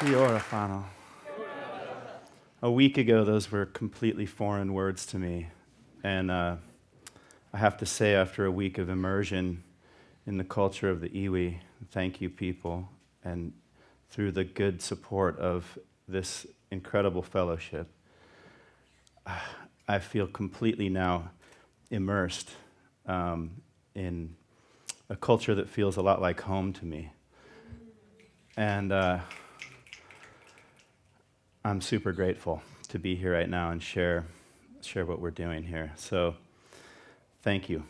Fiorafano. A week ago, those were completely foreign words to me. And uh, I have to say, after a week of immersion in the culture of the iwi, thank you, people. And through the good support of this incredible fellowship, I feel completely now immersed um, in a culture that feels a lot like home to me. And uh, I'm super grateful to be here right now and share, share what we're doing here. So, thank you.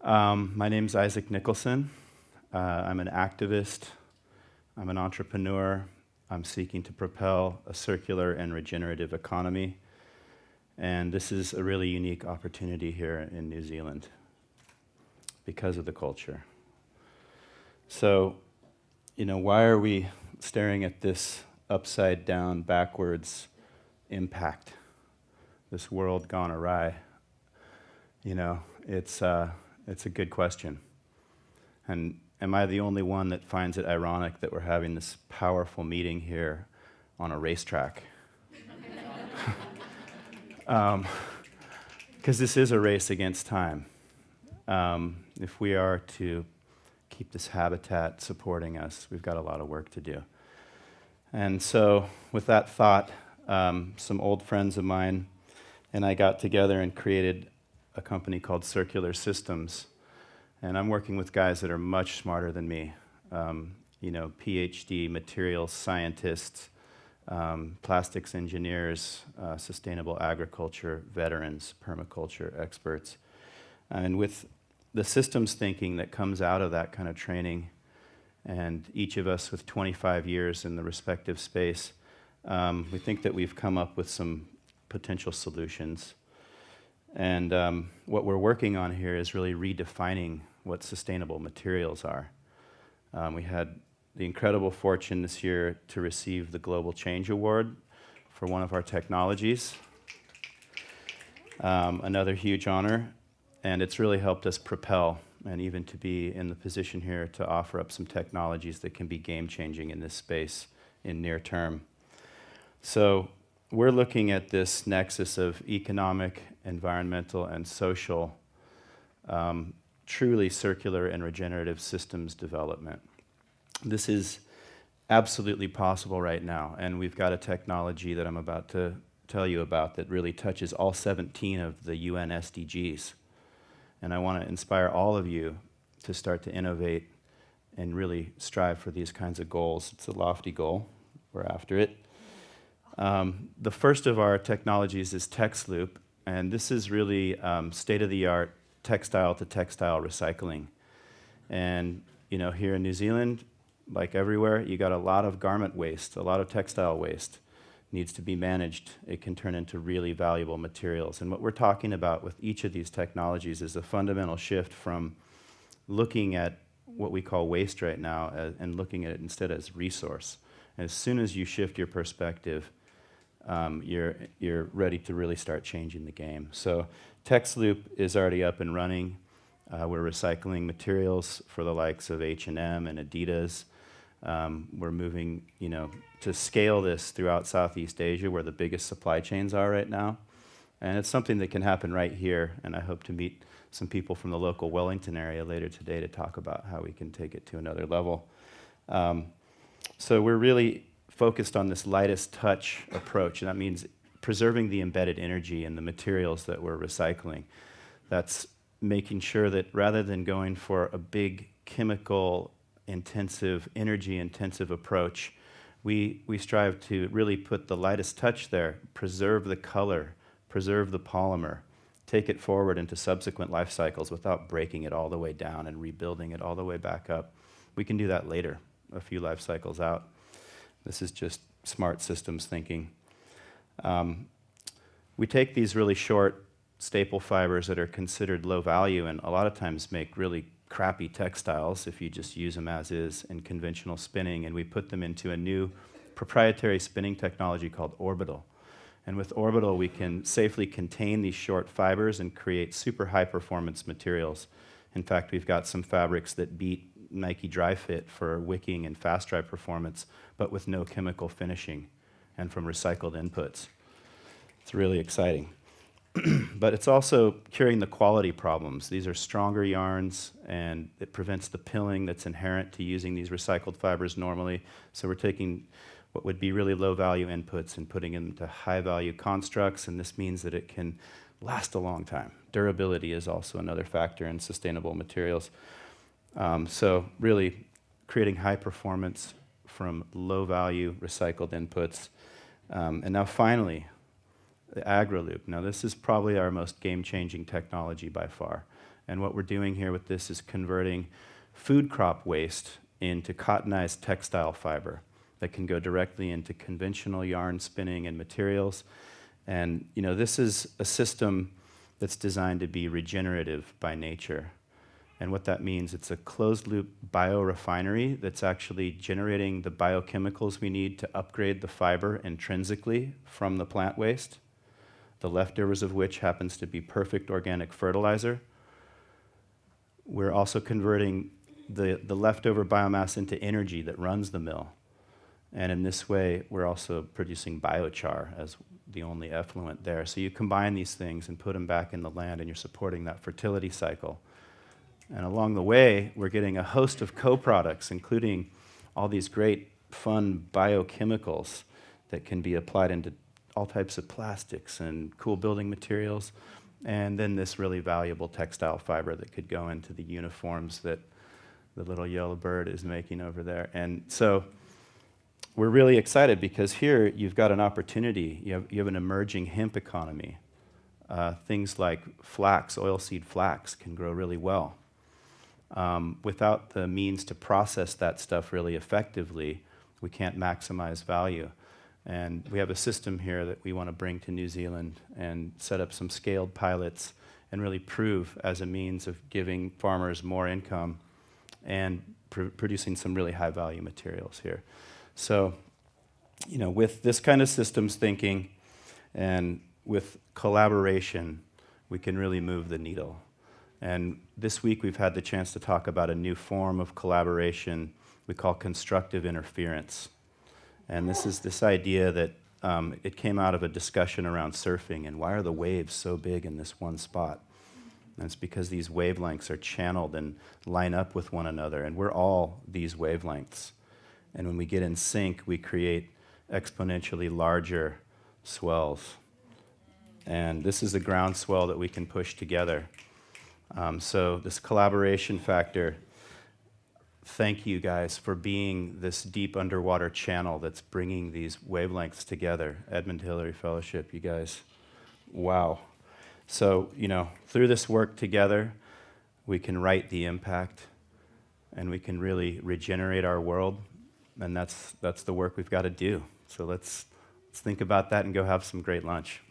Um, my name is Isaac Nichelson. Uh, I'm an activist, I'm an entrepreneur. I'm seeking to propel a circular and regenerative economy. And this is a really unique opportunity here in New Zealand because of the culture. So, you know, why are we staring at this upside down, backwards impact, this world gone awry? You know, it's, uh, it's a good question. And am I the only one that finds it ironic that we're having this powerful meeting here on a racetrack? Because um, this is a race against time. Um, if we are to keep this habitat supporting us, we've got a lot of work to do. And so, with that thought, um, some old friends of mine and I got together and created a company called Circular Systems. And I'm working with guys that are much smarter than me. Um, you know, PhD materials scientists, um, plastics engineers, uh, sustainable agriculture veterans, permaculture experts. And with the systems thinking that comes out of that kind of training, and each of us with 25 years in the respective space, um, we think that we've come up with some potential solutions. And um, what we're working on here is really redefining what sustainable materials are. Um, we had the incredible fortune this year to receive the Global Change Award for one of our technologies. Um, another huge honor, and it's really helped us propel and even to be in the position here to offer up some technologies that can be game changing in this space in near term. So we're looking at this nexus of economic, environmental, and social, um, truly circular and regenerative systems development. This is absolutely possible right now, and we've got a technology that I'm about to tell you about that really touches all 17 of the UN SDGs. And I want to inspire all of you to start to innovate and really strive for these kinds of goals. It's a lofty goal. We're after it. Um, the first of our technologies is TexLoop, and this is really um, state-of-the-art textile to textile recycling. And you know, here in New Zealand, like everywhere, you got a lot of garment waste, a lot of textile waste needs to be managed. It can turn into really valuable materials. And what we're talking about with each of these technologies is a fundamental shift from looking at what we call waste right now as, and looking at it instead as resource. And As soon as you shift your perspective, um, you're, you're ready to really start changing the game. So TexLoop is already up and running. Uh, we're recycling materials for the likes of H&M and Adidas. Um, we're moving, you know, to scale this throughout Southeast Asia, where the biggest supply chains are right now. And it's something that can happen right here, and I hope to meet some people from the local Wellington area later today to talk about how we can take it to another level. Um, so we're really focused on this lightest touch approach, and that means preserving the embedded energy in the materials that we're recycling. That's making sure that rather than going for a big chemical intensive, energy intensive approach, we, we strive to really put the lightest touch there, preserve the color, preserve the polymer, take it forward into subsequent life cycles without breaking it all the way down and rebuilding it all the way back up. We can do that later, a few life cycles out. This is just smart systems thinking. Um, we take these really short staple fibers that are considered low value and a lot of times make really crappy textiles if you just use them as is in conventional spinning, and we put them into a new proprietary spinning technology called Orbital. And with Orbital, we can safely contain these short fibers and create super high performance materials. In fact, we've got some fabrics that beat Nike Dri-FIT for wicking and fast dry performance, but with no chemical finishing and from recycled inputs. It's really exciting. but it's also curing the quality problems. These are stronger yarns, and it prevents the pilling that's inherent to using these recycled fibers normally. So we're taking what would be really low value inputs and putting them into high value constructs, and this means that it can last a long time. Durability is also another factor in sustainable materials. Um, so really creating high performance from low value recycled inputs. Um, and now finally, the AgriLoop. Now this is probably our most game-changing technology by far. And what we're doing here with this is converting food crop waste into cottonized textile fiber that can go directly into conventional yarn spinning and materials. And you know, this is a system that's designed to be regenerative by nature. And what that means, it's a closed loop biorefinery that's actually generating the biochemicals we need to upgrade the fiber intrinsically from the plant waste, the leftovers of which happens to be perfect organic fertilizer. We're also converting the, the leftover biomass into energy that runs the mill. And in this way, we're also producing biochar as the only effluent there. So you combine these things and put them back in the land, and you're supporting that fertility cycle. And along the way, we're getting a host of co-products, including all these great, fun biochemicals that can be applied into all types of plastics and cool building materials. And then this really valuable textile fiber that could go into the uniforms that the little yellow bird is making over there. And so we're really excited because here you've got an opportunity. You have, you have an emerging hemp economy. Uh, things like flax, oilseed flax, can grow really well. Um, without the means to process that stuff really effectively, we can't maximize value. And we have a system here that we want to bring to New Zealand and set up some scaled pilots and really prove as a means of giving farmers more income and pr producing some really high value materials here. So, you know, with this kind of systems thinking and with collaboration, we can really move the needle. And this week we've had the chance to talk about a new form of collaboration we call constructive interference. And this is this idea that um, it came out of a discussion around surfing and why are the waves so big in this one spot? And it's because these wavelengths are channeled and line up with one another, and we're all these wavelengths. And when we get in sync, we create exponentially larger swells. And this is the ground swell that we can push together. Um, so this collaboration factor, thank you guys for being this deep underwater channel that's bringing these wavelengths together. Edmund Hillary Fellowship, you guys, wow. So, you know, through this work together, we can write the impact and we can really regenerate our world and that's, that's the work we've got to do. So let's, let's think about that and go have some great lunch.